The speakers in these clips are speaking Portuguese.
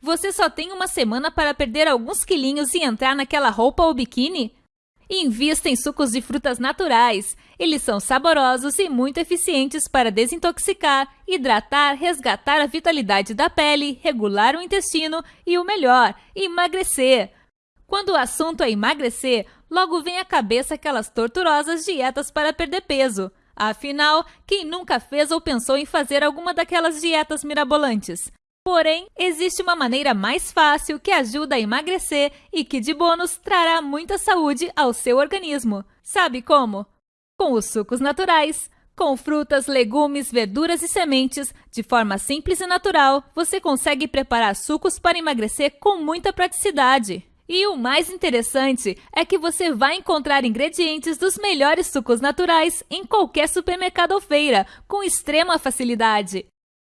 Você só tem uma semana para perder alguns quilinhos e entrar naquela roupa ou biquíni? Invista em sucos de frutas naturais. Eles são saborosos e muito eficientes para desintoxicar, hidratar, resgatar a vitalidade da pele, regular o intestino e o melhor, emagrecer. Quando o assunto é emagrecer, logo vem à cabeça aquelas torturosas dietas para perder peso. Afinal, quem nunca fez ou pensou em fazer alguma daquelas dietas mirabolantes? Porém, existe uma maneira mais fácil que ajuda a emagrecer e que, de bônus, trará muita saúde ao seu organismo. Sabe como? Com os sucos naturais. Com frutas, legumes, verduras e sementes, de forma simples e natural, você consegue preparar sucos para emagrecer com muita praticidade. E o mais interessante é que você vai encontrar ingredientes dos melhores sucos naturais em qualquer supermercado ou feira, com extrema facilidade.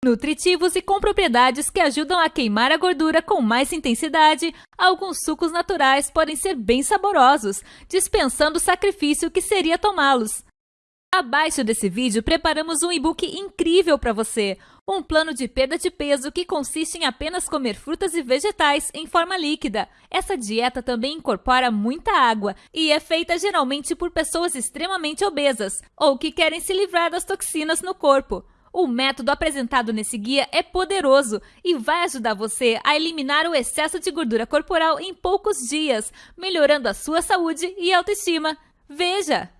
Nutritivos e com propriedades que ajudam a queimar a gordura com mais intensidade, alguns sucos naturais podem ser bem saborosos, dispensando o sacrifício que seria tomá-los. Abaixo desse vídeo, preparamos um e-book incrível para você. Um plano de perda de peso que consiste em apenas comer frutas e vegetais em forma líquida. Essa dieta também incorpora muita água e é feita geralmente por pessoas extremamente obesas ou que querem se livrar das toxinas no corpo. O método apresentado nesse guia é poderoso e vai ajudar você a eliminar o excesso de gordura corporal em poucos dias, melhorando a sua saúde e autoestima. Veja!